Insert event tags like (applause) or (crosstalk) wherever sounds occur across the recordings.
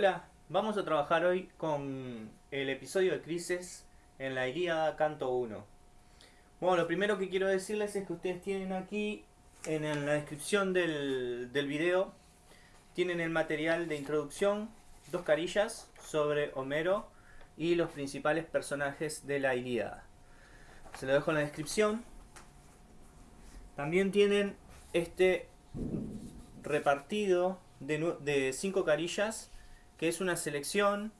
Hola, vamos a trabajar hoy con el episodio de Crisis en la Ilíada Canto 1. Bueno, lo primero que quiero decirles es que ustedes tienen aquí en la descripción del, del video, tienen el material de introducción, dos carillas sobre Homero y los principales personajes de la Ilíada. Se lo dejo en la descripción. También tienen este repartido de, de cinco carillas que es una selección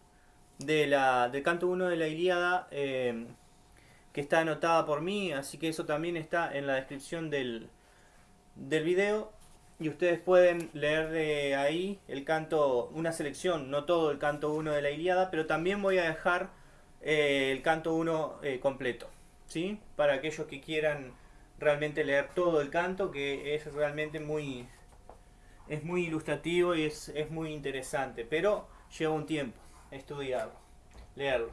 de la, del canto 1 de la Ilíada eh, que está anotada por mí, así que eso también está en la descripción del, del video y ustedes pueden leer de ahí el canto, una selección, no todo el canto 1 de la Ilíada, pero también voy a dejar eh, el canto 1 eh, completo, ¿sí? Para aquellos que quieran realmente leer todo el canto, que es realmente muy, es muy ilustrativo y es, es muy interesante, pero lleva un tiempo estudiarlo, leerlo.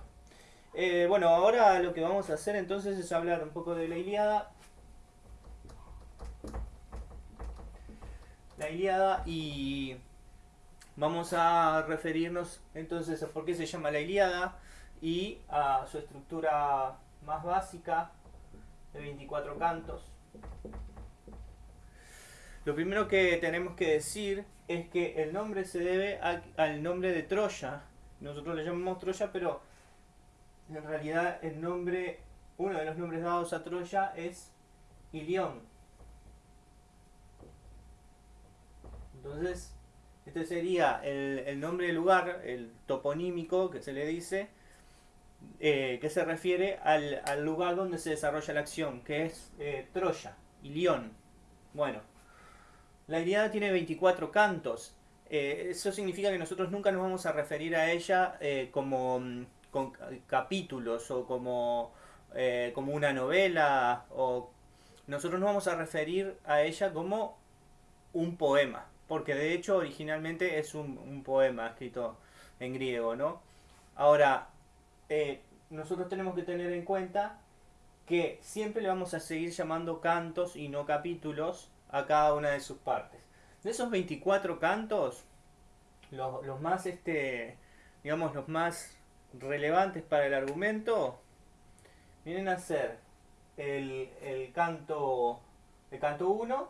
Eh, bueno, ahora lo que vamos a hacer entonces es hablar un poco de la Iliada. La Iliada y vamos a referirnos entonces a por qué se llama la Iliada y a su estructura más básica de 24 cantos. Lo primero que tenemos que decir es que el nombre se debe al nombre de Troya. Nosotros le llamamos Troya, pero en realidad el nombre, uno de los nombres dados a Troya es Ilión. Entonces, este sería el, nombre del lugar, el toponímico que se le dice, eh, que se refiere al, lugar donde se desarrolla la acción, que es eh, Troya, Ilión. Bueno, la Ilíada tiene 24 cantos. Eh, eso significa que nosotros nunca nos vamos a referir a ella eh, como mm, capítulos o como, eh, como una novela. O nosotros nos vamos a referir a ella como un poema. Porque de hecho originalmente es un, poema escrito en griego, ¿no? Ahora, nosotros tenemos que tener en cuenta que siempre le vamos a seguir llamando cantos y no capítulos a cada una de sus partes. De esos 24 cantos, los, más, este, digamos, los más relevantes para el argumento, vienen a ser el, el canto, el canto 1,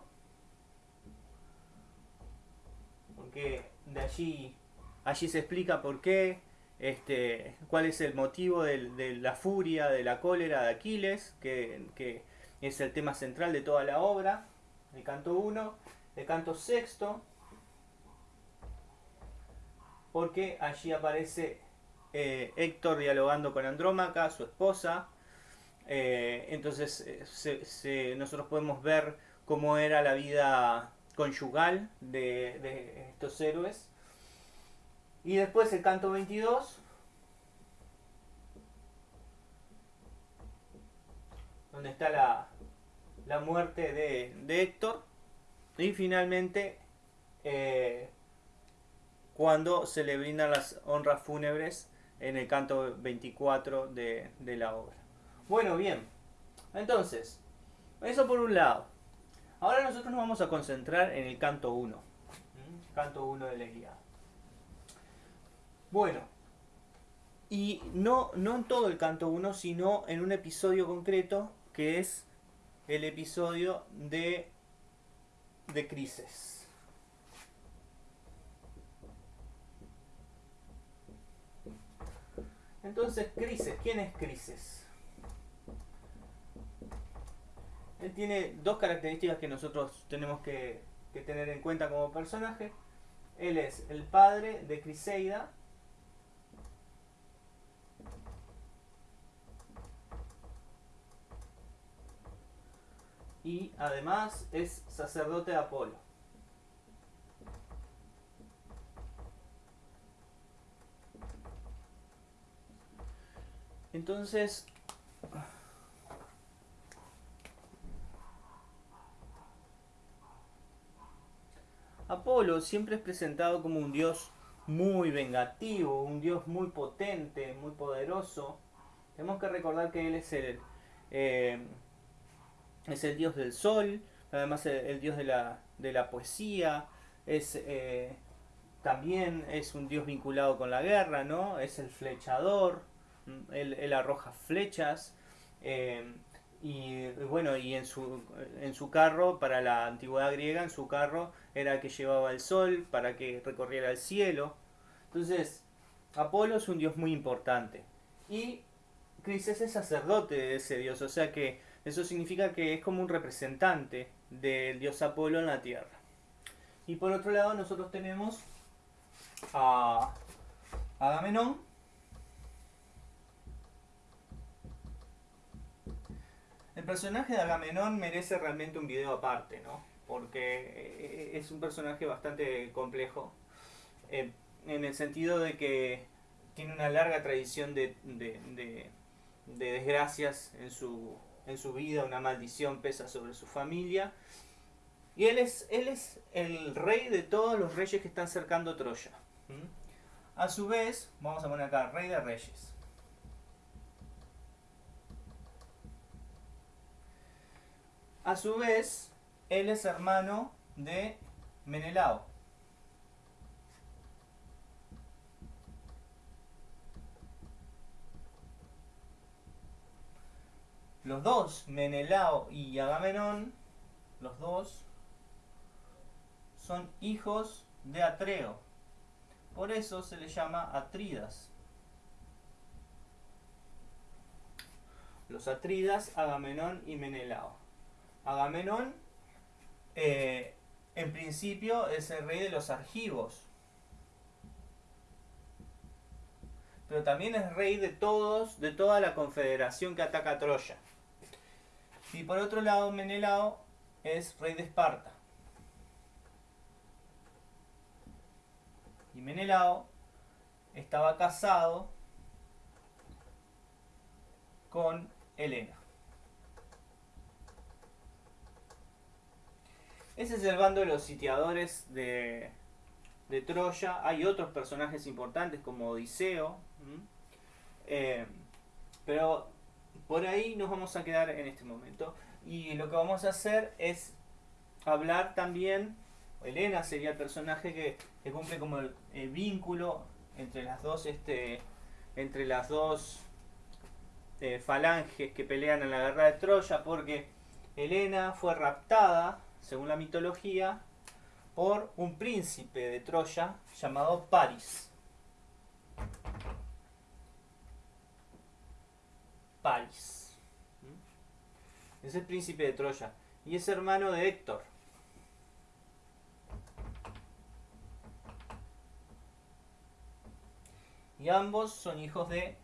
porque de allí, allí se explica por qué, este, cuál es el motivo de, de la furia, de la cólera de Aquiles, que, que es el tema central de toda la obra el canto 1, el canto sexto, porque allí aparece eh, Héctor dialogando con Andrómaca, su esposa. Eh, entonces eh, nosotros podemos ver cómo era la vida conyugal de, de, estos héroes. Y después el canto 22, donde está la, la muerte de, Héctor y finalmente eh, cuando se le brindan las honras fúnebres en el canto 24 de, la obra. Bueno, bien, entonces, eso por un lado. Ahora nosotros nos vamos a concentrar en el canto 1, canto 1 de la Ilíada. Bueno, y no, no en todo el canto 1, sino en un episodio concreto que es el episodio de, de Crisis. Entonces, Crisis, ¿quién es Crisis? Él tiene dos características que nosotros tenemos que, que tener en cuenta como personaje. Él es el padre de Criseida, y además es sacerdote de Apolo. Entonces, Apolo siempre es presentado como un dios muy vengativo, un dios muy potente, muy poderoso. Tenemos que recordar que él es el, eh, es el dios del sol, además el, dios de la, de la poesía, es, eh, también es un dios vinculado con la guerra, ¿no? Es el flechador, él, arroja flechas. Eh, y bueno, y en su, en su carro, para la antigüedad griega, en su carro era el que llevaba el sol para que recorriera el cielo. Entonces, Apolo es un dios muy importante. Y Crises es sacerdote de ese dios, o sea que eso significa que es como un representante del dios Apolo en la tierra. Y por otro lado, nosotros tenemos a Agamenón, El personaje de Agamenón merece realmente un video aparte, ¿no? Porque eh, es un personaje bastante complejo. Eh, en el sentido de que tiene una larga tradición de, desgracias en su, en su vida, una maldición pesa sobre su familia. Y él es, él es el rey de todos los reyes que están cercando Troya. A su vez, vamos a poner acá, rey de reyes. A su vez, él es hermano de Menelao. Los dos, Menelao y Agamenón, los dos, son hijos de Atreo. Por eso se le llama Atridas. Los Atridas, Agamenón y Menelao. Agamenón, eh, en principio, es el rey de los argivos. Pero también es rey de todos, de toda la confederación que ataca a Troya. Y por otro lado, Menelao es rey de Esparta. Y Menelao estaba casado con Helena. Ese es el bando de los sitiadores de, Troya. Hay otros personajes importantes como Odiseo. Eh, pero por ahí nos vamos a quedar en este momento. Y lo que vamos a hacer es hablar también, Elena sería el personaje que, cumple como el, vínculo entre las dos, este, entre las dos eh, falanges que pelean en la guerra de Troya, porque Helena fue raptada según la mitología, por un príncipe de Troya llamado Paris. Es el príncipe de Troya y es hermano de Héctor. Y ambos son hijos de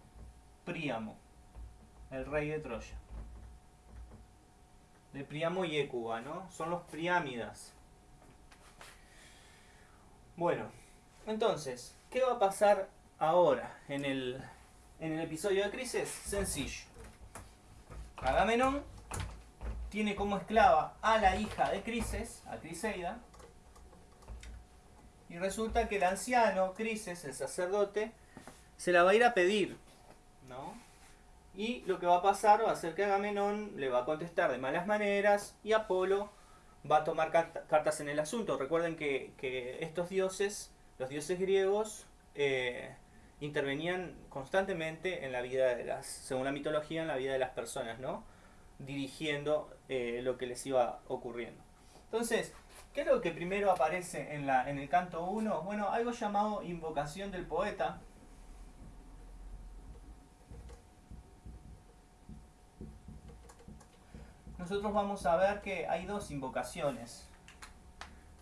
Príamo, el rey de Troya de Priamo y Écuba, ¿no? Son los Priámidas. Bueno, entonces, ¿qué va a pasar ahora en el, en el episodio de Crisis? Sencillo. Agamenón tiene como esclava a la hija de Crises, a Criseida, y resulta que el anciano, Crises, el sacerdote, se la va a ir a pedir, ¿no? Y lo que va a pasar va a ser que Agamenón le va a contestar de malas maneras y Apolo va a tomar cartas en el asunto. Recuerden que, estos dioses, los dioses griegos, eh, intervenían constantemente en la vida de las, según la mitología, en la vida de las personas, ¿no? Dirigiendo eh, lo que les iba ocurriendo. Entonces, ¿qué es lo que primero aparece en, la, en el canto 1? Bueno, algo llamado invocación del poeta, nosotros vamos a ver que hay dos invocaciones.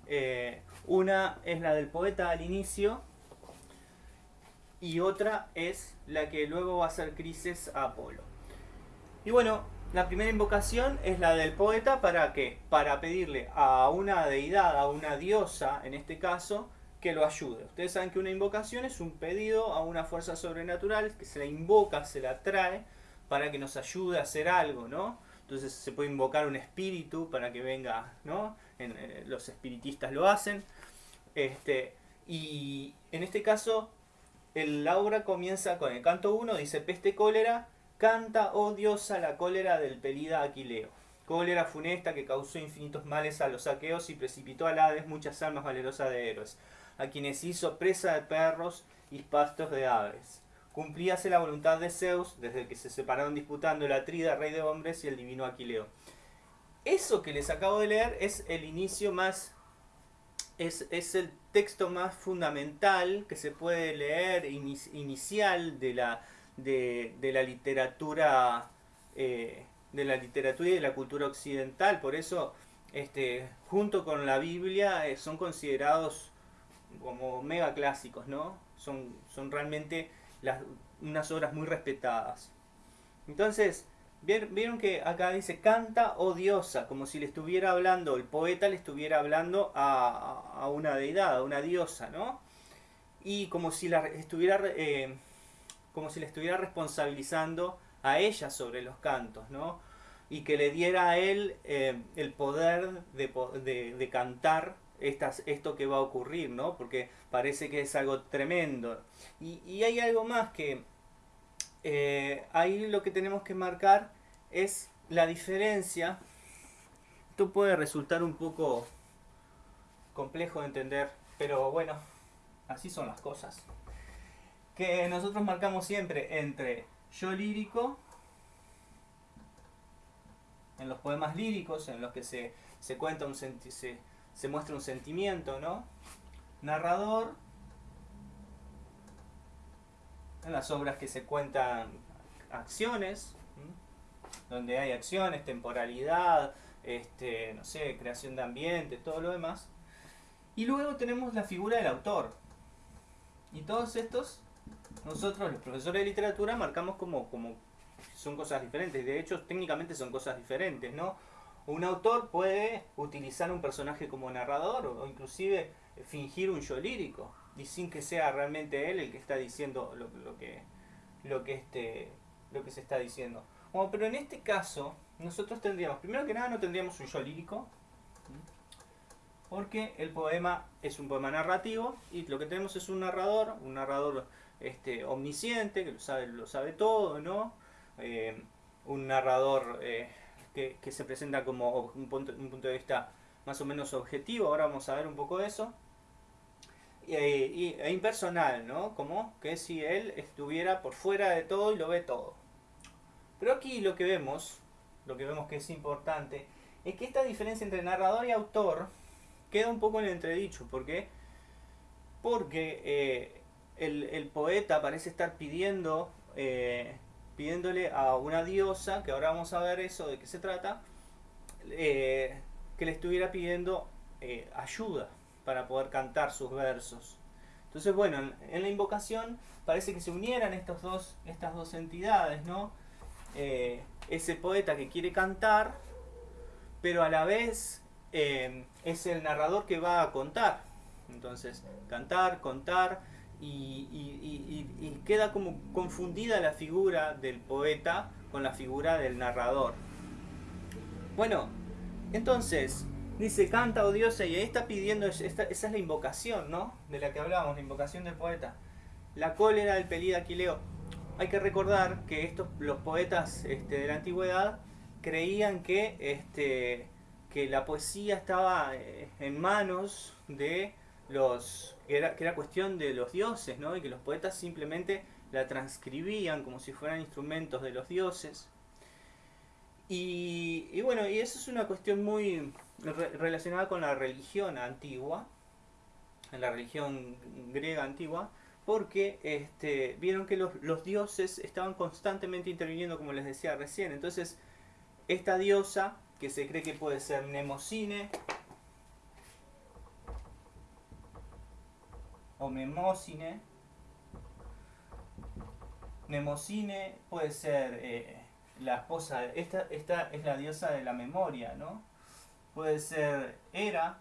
Eh, una es la del poeta al inicio y otra es la que luego va a ser Crisis a Apolo. Y bueno, la primera invocación es la del poeta para qué? Para pedirle a una deidad, a una diosa en este caso, que lo ayude. Ustedes saben que una invocación es un pedido a una fuerza sobrenatural que se la invoca, se la trae para que nos ayude a hacer algo, ¿no? Entonces se puede invocar un espíritu para que venga, ¿no? Eh, los espiritistas lo hacen. Este, y en este caso, el, la obra comienza con el canto 1, dice peste cólera, canta, oh diosa, la cólera del pelida Aquileo. Cólera funesta que causó infinitos males a los saqueos y precipitó al Hades muchas almas valerosas de héroes. a quienes hizo presa de perros y pastos de aves. Cumplíase la voluntad de Zeus desde que se separaron disputando el Atrida, rey de hombres, y el divino Aquileo. Eso que les acabo de leer es el inicio más es, es, el texto más fundamental que se puede leer inicial de la, de, de la literatura eh, de la literatura y de la cultura occidental. Por eso, este, junto con la Biblia, eh, son considerados como mega clásicos, ¿no? Son, son realmente las, unas obras muy respetadas. Entonces, vieron que acá dice canta o diosa, como si le estuviera hablando, el poeta le estuviera hablando a, a una deidad, a una diosa, ¿no? Y como si la estuviera, eh, como si le estuviera responsabilizando a ella sobre los cantos, ¿no? Y que le diera a él eh, el poder de, de, cantar estas, esto que va a ocurrir, ¿no? Porque parece que es algo tremendo. Y, y hay algo más que eh, ahí lo que tenemos que marcar es la diferencia. Esto puede resultar un poco complejo de entender, pero bueno, así son las cosas. Que nosotros marcamos siempre entre yo lírico, en los poemas líricos, en los que se, cuenta un se, se muestra un sentimiento, ¿no? Narrador, en las obras que se cuentan acciones, donde hay acciones, temporalidad, este, no sé, creación de ambiente, todo lo demás. Y luego tenemos la figura del autor. Y todos estos nosotros los profesores de literatura marcamos como, como son cosas diferentes. De hecho, técnicamente son cosas diferentes, ¿no? Un autor puede utilizar un personaje como narrador o, inclusive fingir un yo lírico y sin que sea realmente él el que está diciendo lo, lo que lo que este lo que se está diciendo. Bueno, pero en este caso nosotros tendríamos primero que nada no tendríamos un yo lírico porque el poema es un poema narrativo y lo que tenemos es un narrador, un narrador este, omnisciente, que lo sabe, lo sabe todo, ¿no? Eh, un narrador eh, que, se presenta como un punto, un punto de vista más o menos objetivo, ahora vamos a ver un poco de eso. E impersonal, ¿no? Como que si él estuviera por fuera de todo y lo ve todo. Pero aquí lo que vemos, lo que vemos que es importante, es que esta diferencia entre narrador y autor queda un poco en entredicho. ¿Por qué? Porque eh, el, poeta parece estar pidiendo, eh, pidiéndole a una diosa, que ahora vamos a ver eso de qué se trata, eh, que le estuviera pidiendo ayuda para poder cantar sus versos. Entonces, bueno, en, la invocación parece que se unieran dos, estas dos entidades, ¿no? ese poeta que quiere cantar, pero a la vez es el narrador que va a contar. Entonces, cantar, contar, y, queda como confundida la figura del poeta con la figura del narrador. Bueno, entonces, dice, canta, oh diosa, y ahí está pidiendo, esa es la invocación, ¿no? De la que hablábamos, la invocación del poeta. La cólera del pelida Aquileo. Hay que recordar que estos, los poetas este, de la antigüedad creían que, este, que la poesía estaba eh, en manos de los que era, que era cuestión de los dioses, ¿no? Y que los poetas simplemente la transcribían como si fueran instrumentos de los dioses. Y, bueno, y eso es una cuestión muy relacionada con la religión antigua, la religión griega antigua, porque este, vieron que los, dioses estaban constantemente interviniendo, como les decía recién. Entonces, esta diosa, que se cree que puede ser Nemocine, o Memocine. Nemocine puede ser eh, la esposa, de, esta, esta es la diosa de la memoria, ¿no? Puede ser Hera,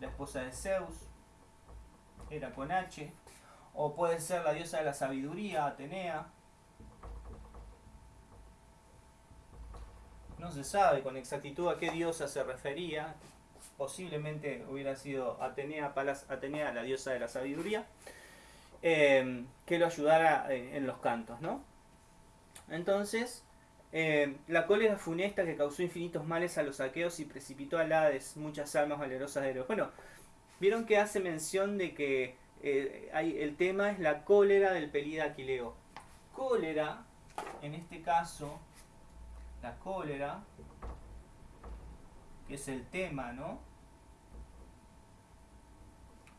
la esposa de Zeus, Hera con H, o puede ser la diosa de la sabiduría, Atenea. No se sabe con exactitud a qué diosa se refería, posiblemente hubiera sido Atenea, Palas Atenea, la diosa de la sabiduría, eh, que lo ayudara eh, en los cantos, ¿no? Entonces, eh, la cólera funesta que causó infinitos males a los aqueos y precipitó al Hades muchas almas valerosas de Héroes. Bueno, vieron que hace mención de que eh, el tema es la cólera del pelida Aquileo. Cólera, en este caso, la cólera, que es el tema, ¿no?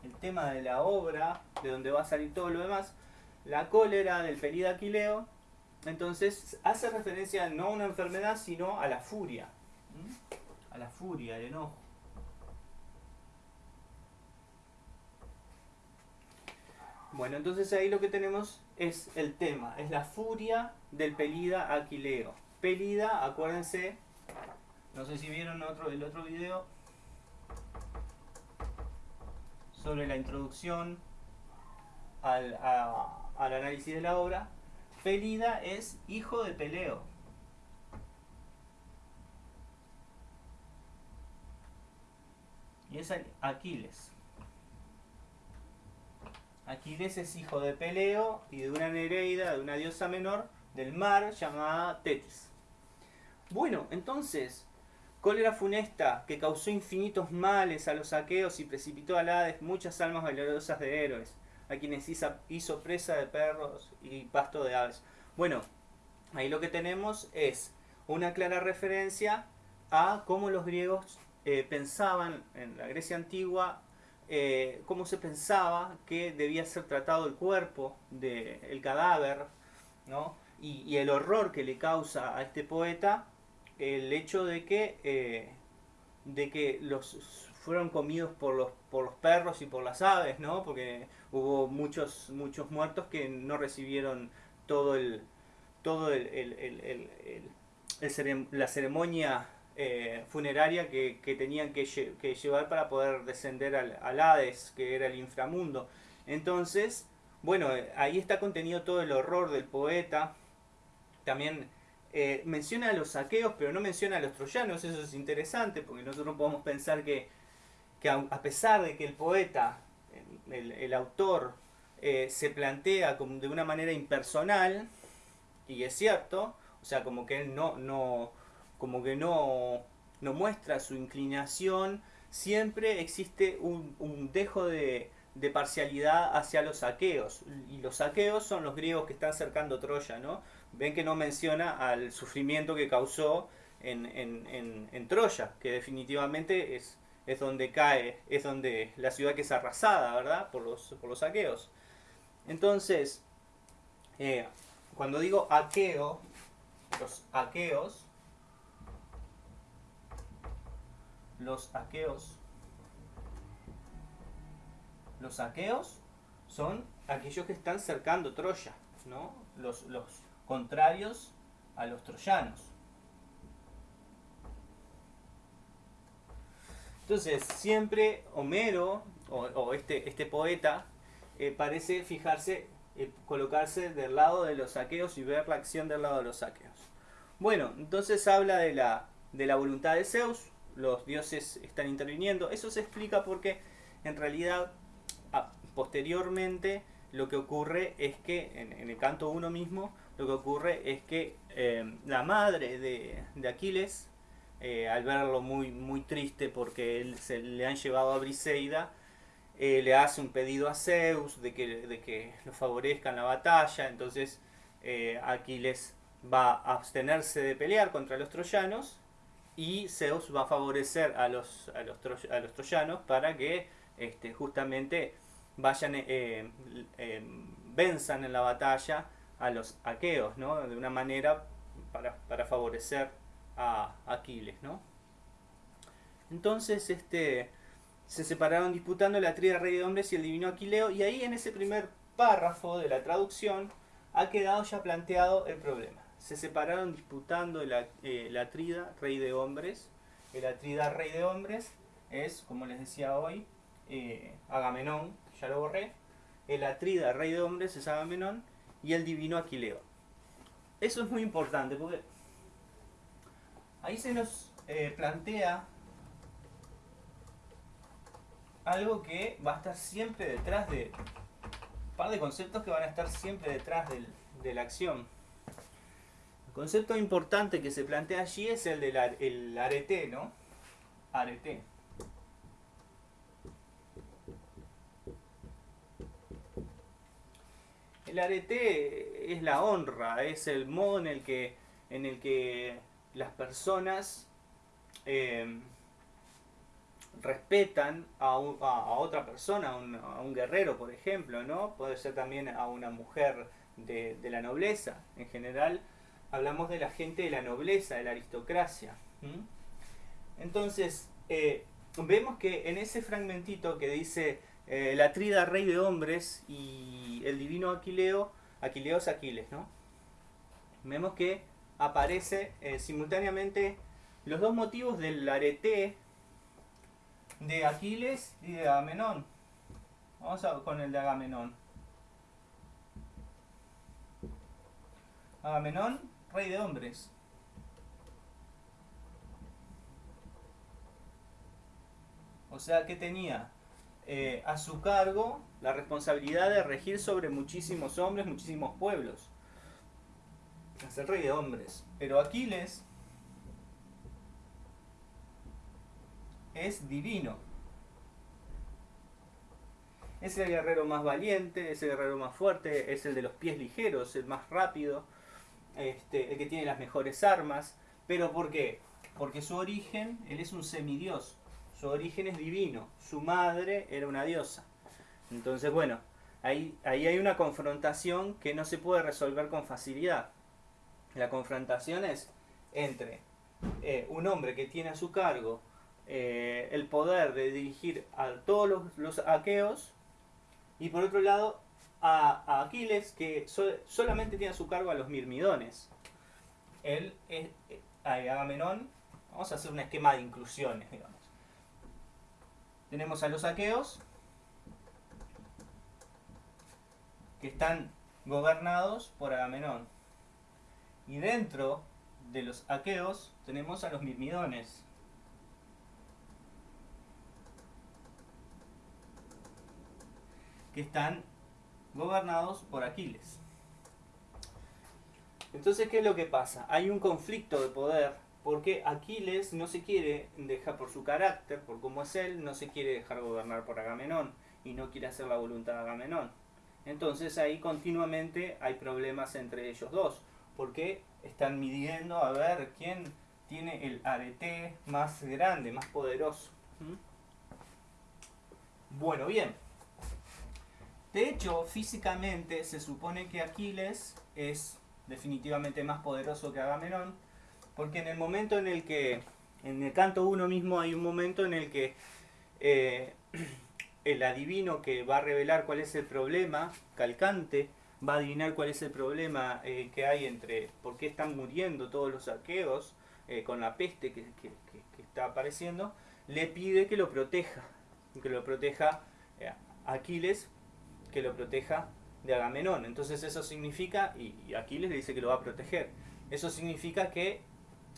El tema de la obra, de donde va a salir todo lo demás, la cólera del pelida Aquileo, entonces hace referencia no a una enfermedad, sino a la furia. A la furia, el enojo. Bueno, entonces ahí lo que tenemos es el tema, es la furia del Pelida Aquileo. Pelida, acuérdense, no sé si vieron otro, el otro video sobre la introducción al, al análisis de la obra. Pelida es hijo de Peleo. Y es Aquiles. Aquiles es hijo de Peleo y de una Nereida, de una diosa menor del mar llamada Tetis. Bueno, entonces, cólera funesta que causó infinitos males a los aqueos y precipitó a Hades muchas almas valerosas de héroes, a quienes hizo presa de perros y pasto de aves. Bueno, ahí lo que tenemos es una clara referencia a cómo los griegos eh, pensaban en la Grecia antigua eh, cómo se pensaba que debía ser tratado el cuerpo del cadáver, ¿no? Y, el horror que le causa a este poeta el hecho de que, eh, de que los fueron comidos por los, por los perros y por las aves, ¿no? Porque hubo muchos, muchos muertos que no recibieron todo el, todo el, la ceremonia eh, funeraria que, tenían que, llevar para poder descender al, Hades, que era el inframundo. Entonces, bueno, eh, ahí está contenido todo el horror del poeta. También eh, menciona a los saqueos, pero no menciona a los troyanos. Eso es interesante, porque nosotros podemos pensar que, a pesar de que el poeta, el, autor, se plantea como de una manera impersonal, y es cierto, o sea, como que él no, no, como que no, no muestra su inclinación, siempre existe un, dejo de, parcialidad hacia los saqueos. Y los saqueos son los griegos que están cercando Troya, ¿no? Ven que no menciona al sufrimiento que causó en, en, Troya, que definitivamente es, es donde cae, es donde la ciudad que es arrasada, ¿verdad? Por los, por los saqueos. Entonces, eh, cuando digo aqueo, los aqueos los aqueos. Los aqueos son aquellos que están cercando Troya, ¿no? Los, los contrarios a los troyanos. Entonces, siempre Homero, o, este, este poeta, eh, parece fijarse, eh, colocarse del lado de los aqueos y ver la acción del lado de los aqueos. Bueno, entonces habla de la, de la voluntad de Zeus, los dioses están interviniendo. Eso se explica porque en realidad posteriormente lo que ocurre es que en, el canto 1 mismo lo que ocurre es que eh, la madre de, Aquiles eh, al verlo muy, muy triste porque él, se le han llevado a Briseida eh, le hace un pedido a Zeus de que, de que lo favorezca en la batalla entonces Aquiles va a abstenerse de pelear contra los troyanos y Zeus va a favorecer a los, a los, a los troyanos para que este, justamente vayan, eh, eh, venzan en la batalla a los aqueos, ¿no? De una manera para, favorecer a Aquiles, ¿no? Entonces, este, se separaron disputando la tría rey de hombres y el divino Aquileo, y ahí en ese primer párrafo de la traducción ha quedado ya planteado el problema se separaron disputando la, eh, la Atrida, rey de hombres. El Atrida, rey de hombres, es, como les decía hoy, eh, Agamenón, ya lo borré. El Atrida, rey de hombres, es Agamenón. Y el divino Aquileo. Eso es muy importante porque Ahí se nos eh, plantea algo que va a estar siempre detrás de... Un par de conceptos que van a estar siempre detrás del, de la acción. El concepto importante que se plantea allí es el del el arete, ¿no? Arete. El arete es la honra, es el modo en el que, en el que las personas eh, respetan a, otra persona, a un, guerrero, por ejemplo, ¿no? Puede ser también a una mujer de, la nobleza. En general, hablamos de la gente de la nobleza, de la aristocracia. Entonces, eh, vemos que en ese fragmentito que dice eh, la trida rey de hombres y el divino Aquileo, Aquileo es Aquiles, ¿no? Vemos que aparece eh, simultáneamente los dos motivos del arete de Aquiles y de Agamenón. Vamos a, con el de Agamenón. Agamenón, rey de hombres. O sea que tenía eh, a su cargo la responsabilidad de regir sobre muchísimos hombres, muchísimos pueblos. Es el rey de hombres. Pero Aquiles es divino. Es el guerrero más valiente, es el guerrero más fuerte, es el de los pies ligeros, el más rápido, este, el que tiene las mejores armas. ¿Pero por qué? Porque su origen, él es un semidios, su origen es divino, su madre era una diosa. Entonces, bueno, ahí, ahí hay una confrontación que no se puede resolver con facilidad. La confrontación es entre eh, un hombre que tiene a su cargo eh, el poder de dirigir a todos los, aqueos y por otro lado a, Aquiles que solamente tiene a su cargo a los mirmidones. Él es eh, Agamenón, vamos a hacer un esquema de inclusiones, digamos. Tenemos a los aqueos que están gobernados por Agamenón. Y dentro de los aqueos tenemos a los mirmidones, que están gobernados por Aquiles. Entonces, ¿qué es lo que pasa? Hay un conflicto de poder porque Aquiles no se quiere dejar por su carácter, por cómo es él, no se quiere dejar gobernar por Agamenón y no quiere hacer la voluntad de Agamenón. Entonces ahí continuamente hay problemas entre ellos dos, porque están midiendo a ver quién tiene el arete más grande, más poderoso. ¿Mm? Bueno, bien. De hecho, físicamente se supone que Aquiles es definitivamente más poderoso que Agamenón, porque en el momento en el que, en el canto 1 mismo hay un momento en el que eh, (clears throat) el adivino que va a revelar cuál es el problema, Calcante, va a adivinar cuál es el problema eh, que hay entre por qué están muriendo todos los arqueos eh, con la peste que, está apareciendo, le pide que lo proteja, que lo proteja Aquiles que lo proteja de Agamenón. Entonces eso significa, y Aquiles le dice que lo va a proteger, eso significa que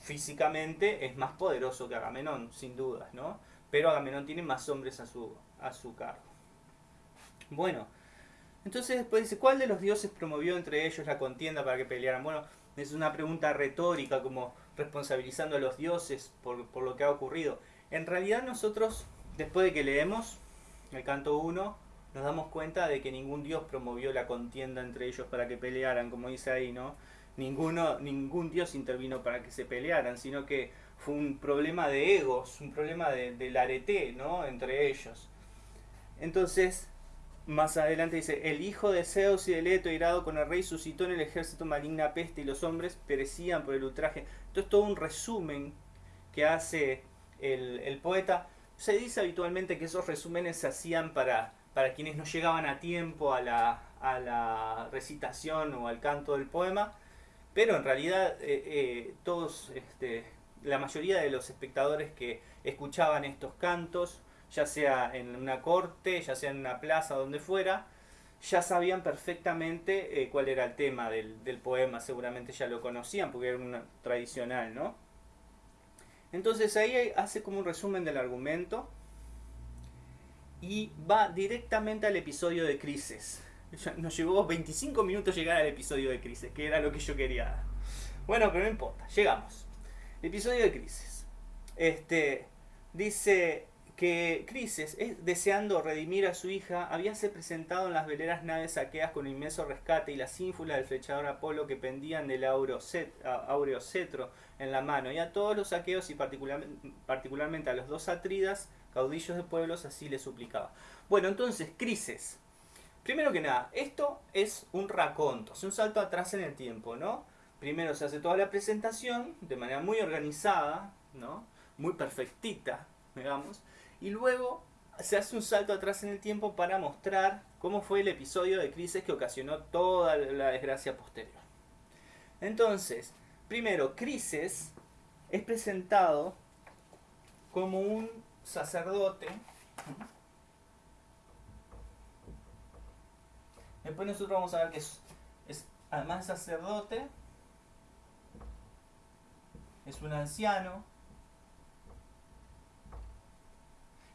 físicamente es más poderoso que Agamenón, sin dudas, ¿no? Pero Agamenón tiene más hombres a su, a su cargo. Bueno, entonces después dice, ¿cuál de los dioses promovió entre ellos la contienda para que pelearan? Bueno, es una pregunta retórica, como responsabilizando a los dioses por, por lo que ha ocurrido. En realidad nosotros, después de que leemos el canto 1, nos damos cuenta de que ningún dios promovió la contienda entre ellos para que pelearan, como dice ahí, ¿no? Ninguno, ningún dios intervino para que se pelearan, sino que fue un problema de egos, un problema de, del arete, ¿no? Entre ellos. Entonces, más adelante dice, el hijo de Zeus y de Leto, irado con el rey, suscitó en el ejército maligna peste y los hombres perecían por el ultraje. Esto es todo un resumen que hace el, el poeta. Se dice habitualmente que esos resúmenes se hacían para para quienes no llegaban a tiempo a la, a la recitación o al canto del poema, pero en realidad eh, eh, todos, este, la mayoría de los espectadores que escuchaban estos cantos, ya sea en una corte, ya sea en una plaza, donde fuera, ya sabían perfectamente eh, cuál era el tema del, del, poema, seguramente ya lo conocían porque era una tradicional, ¿no? Entonces ahí hace como un resumen del argumento y va directamente al episodio de Crisis. Nos llevó 25 minutos llegar al episodio de Crisis, que era lo que yo quería. Bueno, pero no importa, llegamos. episodio de Crisis. Este, dice que Crises, deseando redimir a su hija, habíase presentado en las veleras naves saqueas con inmenso rescate y las ínfulas del flechador Apolo que pendían del áureo cetro en la mano, y a todos los saqueos y particularmente a los dos atridas, caudillos de pueblos, así le suplicaba. Bueno, entonces, Crises. Primero que nada, esto es un raconto, es un salto atrás en el tiempo, ¿no? Primero se hace toda la presentación de manera muy organizada, ¿no? Muy perfectita, digamos y luego se hace un salto atrás en el tiempo para mostrar cómo fue el episodio de crisis que ocasionó toda la desgracia posterior. Entonces, primero, Crisis es presentado como un sacerdote. Después nosotros vamos a ver que es además sacerdote, es un anciano,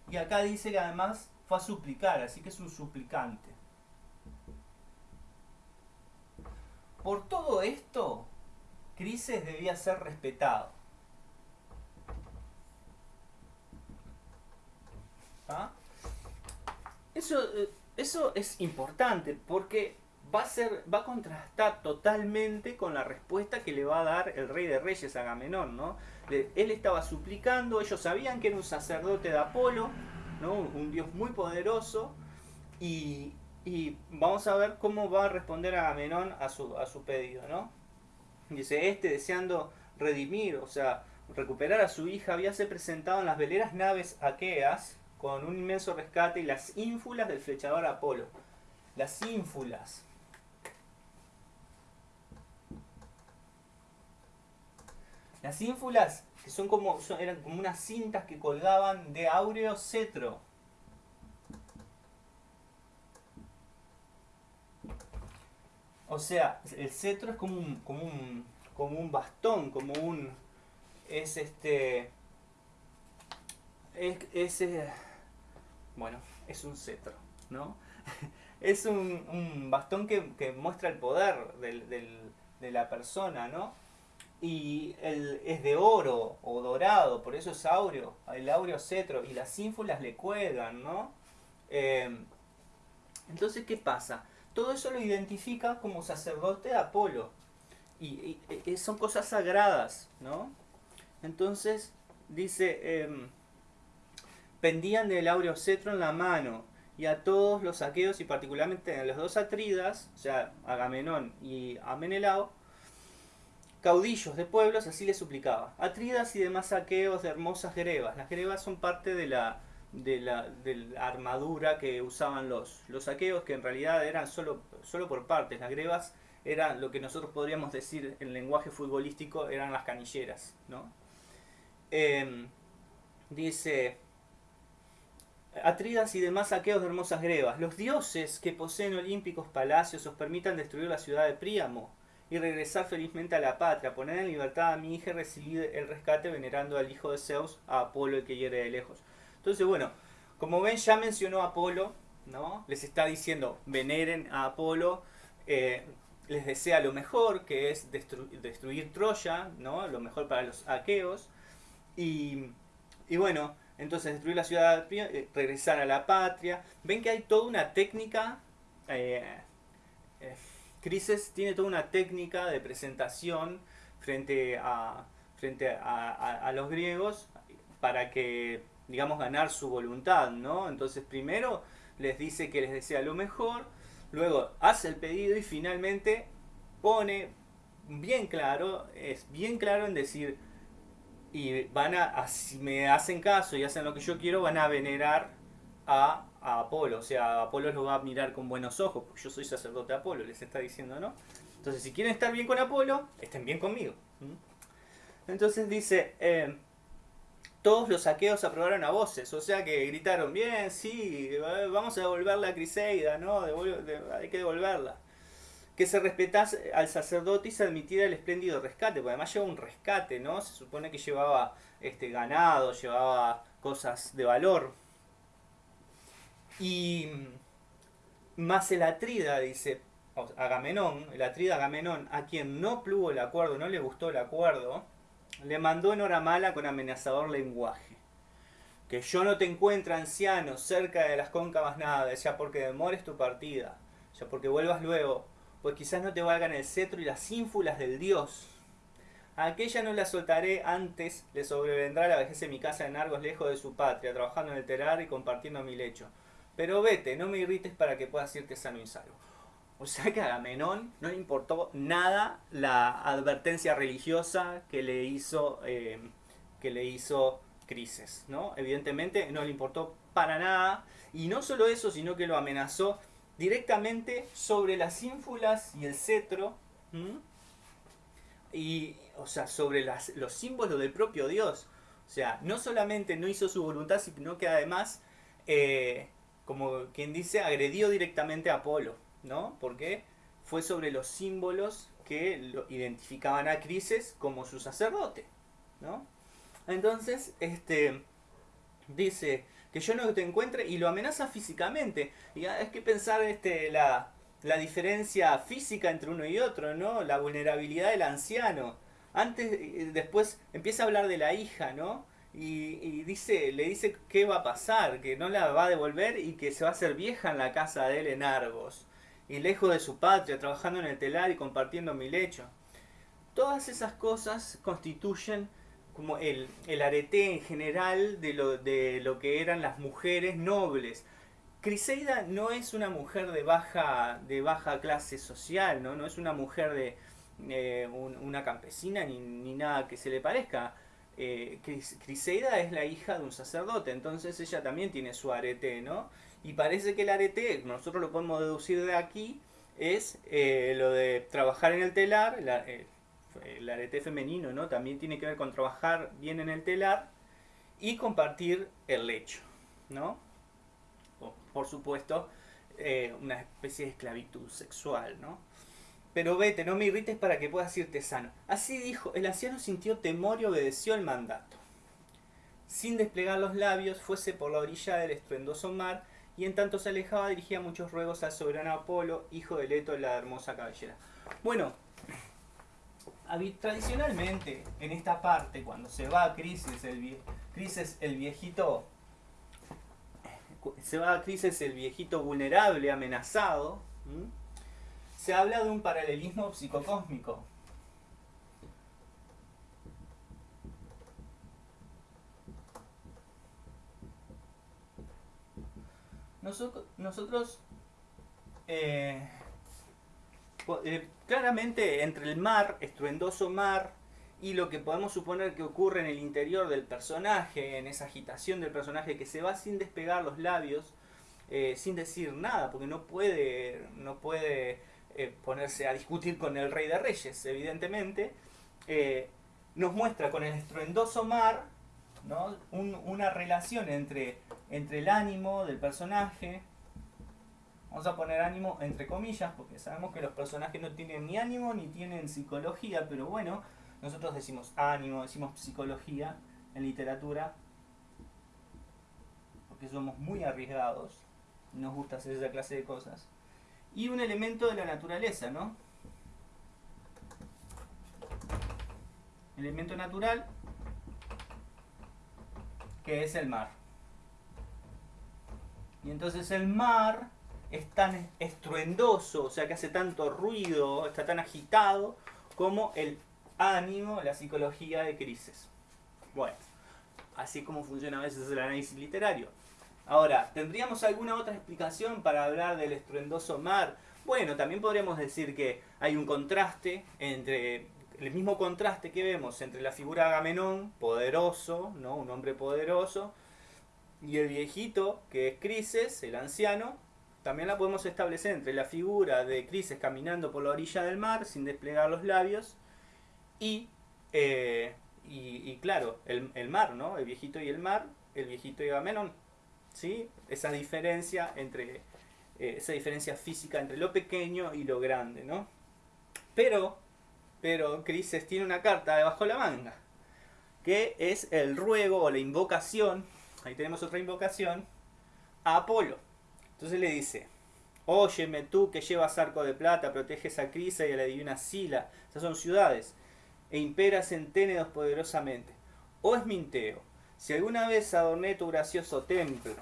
Y acá dice que además fue a suplicar, así que es un suplicante. Por todo esto, Crises debía ser respetado. ¿Ah? Eso, eh, eso es importante porque va a, ser, va a contrastar totalmente con la respuesta que le va a dar el rey de reyes a Agamenón, ¿no? Él estaba suplicando, ellos sabían que era un sacerdote de Apolo, ¿no? un dios muy poderoso, y, vamos a ver cómo va a responder Agamenón a su, a su pedido. ¿no? Dice, este deseando redimir, o sea, recuperar a su hija, habíase presentado en las veleras naves aqueas con un inmenso rescate y las ínfulas del flechador Apolo. Las ínfulas. Las ínfulas, que son como, eran como unas cintas que colgaban de áureo cetro. O sea, el cetro es como un, como un, como un bastón, como un... Es este... Es, eh, bueno, es un cetro, ¿no? (laughs) es un, bastón que, muestra el poder de la persona, ¿no? Y el, es de oro o dorado, por eso es áureo, el áureo cetro, y las ínfulas le cuelgan, ¿no? Em, entonces, ¿qué pasa? Todo eso lo identifica como sacerdote de Apolo, y, son cosas sagradas, ¿no? Entonces, dice, em, pendían del áureo cetro en la mano, y a todos los saqueos, y particularmente a los dos Atridas, o sea, Agamenón y Amenelao, caudillos de pueblos, así le suplicaba. Atridas y demás saqueos de hermosas grebas. Las grebas son parte de la, de la, armadura que usaban los, los saqueos, que en realidad eran solo, solo por partes. Las grebas eran lo que nosotros podríamos decir en lenguaje futbolístico, eran las canilleras. ¿no? Em, dice... Atridas y demás saqueos de hermosas grebas. Los dioses que poseen olímpicos palacios os permitan destruir la ciudad de Príamo y regresar felizmente a la patria, poner en libertad a mi hija y recibir el rescate venerando al hijo de Zeus, a Apolo el que hiere de lejos. Entonces, bueno, como ven, ya mencionó a Apolo, ¿no? Les está diciendo, veneren a Apolo, eh, les desea lo mejor, que es destruir Troya, ¿no? Lo mejor para los aqueos. Y, bueno, entonces destruir la ciudad, eh, regresar a la patria. Ven que hay toda una técnica... Eh, Crises tiene toda una técnica de presentación frente a, frente a, los griegos para que, digamos, ganar su voluntad, ¿no? Entonces primero les dice que les desea lo mejor, luego hace el pedido y finalmente pone bien claro, es bien claro en decir, y van a, si me hacen caso y hacen lo que yo quiero, van a venerar a a Apolo. O sea, Apolo lo va a mirar con buenos ojos, porque yo soy sacerdote de Apolo, les está diciendo, ¿no? Entonces, si quieren estar bien con Apolo, estén bien conmigo. Entonces dice, eh, todos los saqueos aprobaron a voces, o sea que gritaron, bien, sí, vamos a devolver la Criseida, ¿no? hay que devolverla. Que se respetase al sacerdote y se admitiera el espléndido rescate, porque además lleva un rescate, ¿no? Se supone que llevaba este ganado, llevaba cosas de valor. Y más el Atrida, dice Agamenón, el Atrida Agamenón, a quien no plugo el acuerdo, no le gustó el acuerdo, le mandó en hora mala con amenazador lenguaje. que yo no te encuentre anciano cerca de las cóncavas naves, ya porque demores tu partida, ya porque vuelvas luego, pues quizás no te valgan el cetro y las ínfulas del dios. aquella no la soltaré antes, le sobrevendrá la vejez en mi casa en Argos, lejos de su patria, trabajando en el telar y compartiendo mi lecho. Pero vete, no me irrites para que puedas irte sano y salvo. O sea que a Agamenón no le importó nada la advertencia religiosa que le hizo, eh, que le hizo Crises, ¿no? Evidentemente no le importó para nada. Y no solo eso, sino que lo amenazó directamente sobre las ínfulas y el cetro. Y, o sea, sobre las, los símbolos del propio Dios. O sea, no solamente no hizo su voluntad, sino que además, eh, como quien dice, agredió directamente a Apolo. ¿no? Porque fue sobre los símbolos que lo identificaban a Crises como su sacerdote, ¿no? Entonces, este, dice que yo no te encuentre y lo amenaza físicamente. Y es que pensar este, la, la diferencia física entre uno y otro, ¿no? La vulnerabilidad del anciano. Antes, después empieza a hablar de la hija, ¿no? Y, dice, le dice qué va a pasar, que no la va a devolver y que se va a hacer vieja en la casa de él en Argos y lejos de su patria, trabajando en el telar y compartiendo mi lecho. Todas esas cosas constituyen como el, el arete en general de lo, de lo que eran las mujeres nobles. Criseida no es una mujer de baja, de baja clase social, no, no es una mujer de eh, una campesina ni, ni, nada que se le parezca. Eh, Criseida es la hija de un sacerdote, entonces ella también tiene su arete, ¿no? Y parece que el arete, nosotros lo podemos deducir de aquí, es eh, lo de trabajar en el telar, eh, el arete femenino, ¿no? También tiene que ver con trabajar bien en el telar y compartir el lecho, ¿no? por supuesto, eh, una especie de esclavitud sexual, ¿no? Pero vete, no me irrites para que puedas irte sano. Así dijo, el anciano sintió temor y obedeció el mandato. Sin desplegar los labios, fuese por la orilla del estruendoso mar, y en tanto se alejaba dirigía muchos ruegos al soberano Apolo, hijo de Leto, la hermosa cabellera. Bueno, tradicionalmente en esta parte, cuando se va a Crisis, el, Crisis, el viejito, se va a Crisis el viejito vulnerable, amenazado, se habla de un paralelismo psicocósmico. Nosotros, eh, eh, claramente entre el mar, estruendoso mar, y lo que podemos suponer que ocurre en el interior del personaje, en esa agitación del personaje que se va sin despegar los labios, eh, sin decir nada, porque no puede, no puede ponerse a discutir con el rey de reyes, evidentemente, nos muestra con el estruendoso mar una relación entre entre el ánimo del personaje. Vamos a poner ánimo entre comillas, porque sabemos que los personajes no tienen ni ánimo ni tienen psicología, pero bueno, nosotros decimos ánimo, decimos psicología en literatura, porque somos muy arriesgados, nos gusta hacer esa clase de cosas. Y un elemento de la naturaleza, ¿no? Elemento natural, que es el mar. Y entonces el mar es tan estruendoso, o sea que hace tanto ruido, está tan agitado como el ánimo, la psicología de crisis. Bueno, así como funciona a veces el análisis literario. Ahora, ¿tendríamos alguna otra explicación para hablar del estruendoso mar? Bueno, también podríamos decir que hay un contraste entre el mismo contraste que vemos entre la figura de Agamenón, poderoso, ¿no? un hombre poderoso, y el viejito, que es Crises, el anciano, también la podemos establecer entre la figura de Crises caminando por la orilla del mar sin desplegar los labios y, eh, y, claro, el, mar, ¿no? El viejito y el mar, el viejito y Agamenón. ¿Sí? Esa diferencia entre eh, esa diferencia física entre lo pequeño y lo grande, ¿no? Pero, pero Crises tiene una carta debajo de la manga, que es el ruego o la invocación ahí tenemos otra invocación, a Apolo. Entonces le dice, óyeme tú que llevas arco de plata, proteges a Crisa y a la divina Sila, esas son ciudades, e imperas en Ténedos poderosamente. Oh Esminteo, Si alguna vez adorné tu gracioso templo,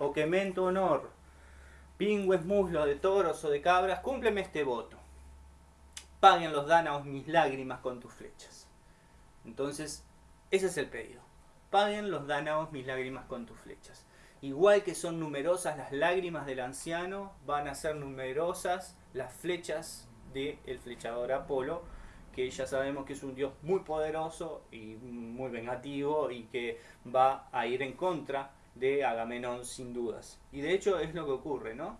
o quemé en tu honor pingües muslos de toros o de cabras, cúmpleme este voto. Paguen los dánaos mis lágrimas con tus flechas. Entonces, ese es el pedido. Paguen los dánaos mis lágrimas con tus flechas. Igual que son numerosas las lágrimas del anciano, van a ser numerosas las flechas del flechador Apolo, que ya sabemos que es un dios muy poderoso y muy vengativo y que va a ir en contra de Agamenón sin dudas. Y de hecho es lo que ocurre, ¿no?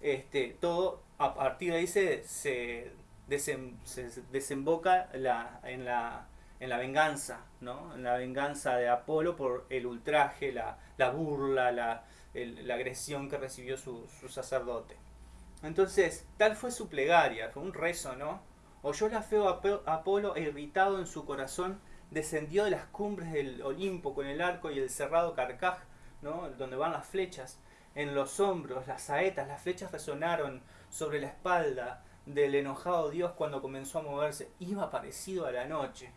Este, todo a partir de ahí se, se, desemboca la, en, la, en la venganza, ¿no? En la venganza de Apolo por el ultraje, la, la burla, la, la, agresión que recibió su, su sacerdote. Entonces, tal fue su plegaria, fue un rezo, ¿no? Oyó la feo Apolo e irritado en su corazón, descendió de las cumbres del Olimpo con el arco y el cerrado carcaj donde van las flechas, en los hombros, las saetas, las flechas resonaron sobre la espalda del enojado dios cuando comenzó a moverse. Iba parecido a la noche.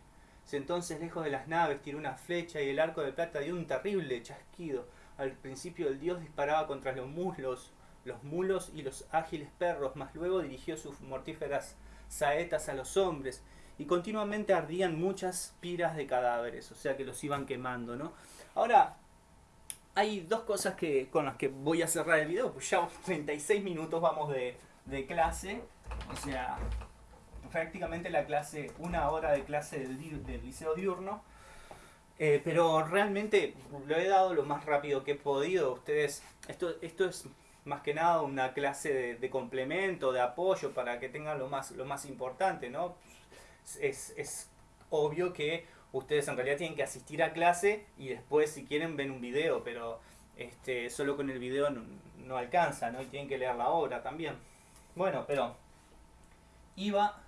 Entonces, lejos de las naves, tiró una flecha y el arco de plata dio un terrible chasquido. Al principio el dios disparaba contra los muslos, los mulos y los ágiles perros, mas luego dirigió sus mortíferas saetas a los hombres y continuamente ardían muchas piras de cadáveres, o sea que los iban quemando, ¿no? Ahora, hay dos cosas que, con las que voy a cerrar el video, pues ya 36 minutos vamos de, clase, o sea, prácticamente la clase, una hora de clase del, del liceo diurno, eh, pero realmente lo he dado lo más rápido que he podido, ustedes, esto, esto es más que nada una clase de, complemento, de apoyo para que tengan lo más, lo más importante, ¿no? Es, es obvio que ustedes en realidad tienen que asistir a clase y después si quieren ven un video, pero este, solo con el video no, alcanza, ¿no? Y tienen que leer la obra también. Bueno, pero iba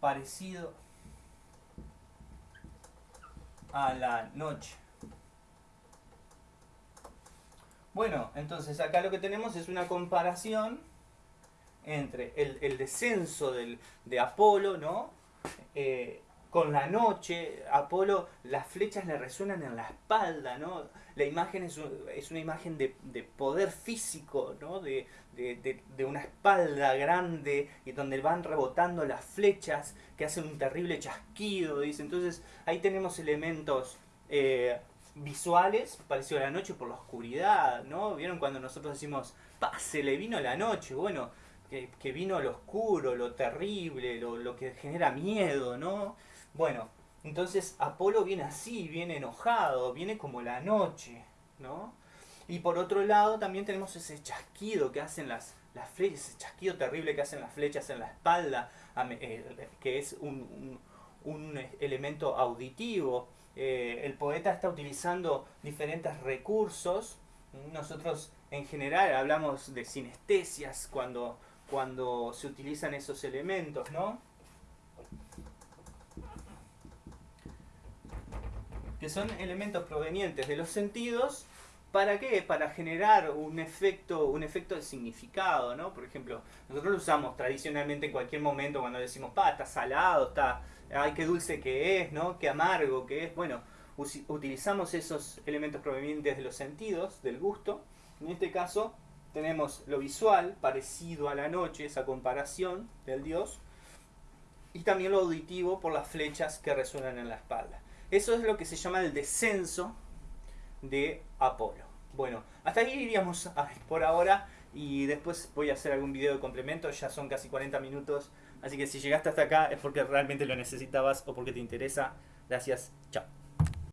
parecido a la noche. Bueno, entonces acá lo que tenemos es una comparación entre el, descenso del, de Apolo, ¿no? Eh, con la noche, Apolo, las flechas le resuenan en la espalda, ¿no? La imagen es, una imagen de, poder físico, ¿no? De, una espalda grande y donde van rebotando las flechas que hacen un terrible chasquido, dice. Entonces ahí tenemos elementos eh, visuales, parecido a la noche por la oscuridad, ¿no? ¿Vieron cuando nosotros decimos, se le vino la noche? Bueno, que, que vino lo oscuro, lo terrible, lo, lo que genera miedo, ¿no? Bueno, entonces Apolo viene así, viene enojado, viene como la noche, ¿no? Y por otro lado también tenemos ese chasquido que hacen las, las flechas, ese chasquido terrible que hacen las flechas en la espalda, eh, que es un, elemento auditivo. Eh, el poeta está utilizando diferentes recursos. Nosotros en general hablamos de sinestesias cuando, cuando se utilizan esos elementos, ¿no? Que son elementos provenientes de los sentidos, ¿para qué? Para generar un efecto, un efecto de significado, ¿no? Por ejemplo, nosotros lo usamos tradicionalmente en cualquier momento cuando decimos, pa, está salado, está, ay, qué dulce que es, ¿no? Qué amargo que es. Bueno, utilizamos esos elementos provenientes de los sentidos, del gusto. En este caso, tenemos lo visual, parecido a la noche, esa comparación del dios, y también lo auditivo por las flechas que resuenan en la espalda. Eso es lo que se llama el descenso de Apolo. Bueno, hasta ahí iríamos por ahora y después voy a hacer algún video de complemento, ya son casi 40 minutos, así que si llegaste hasta acá es porque realmente lo necesitabas o porque te interesa. Gracias, chao.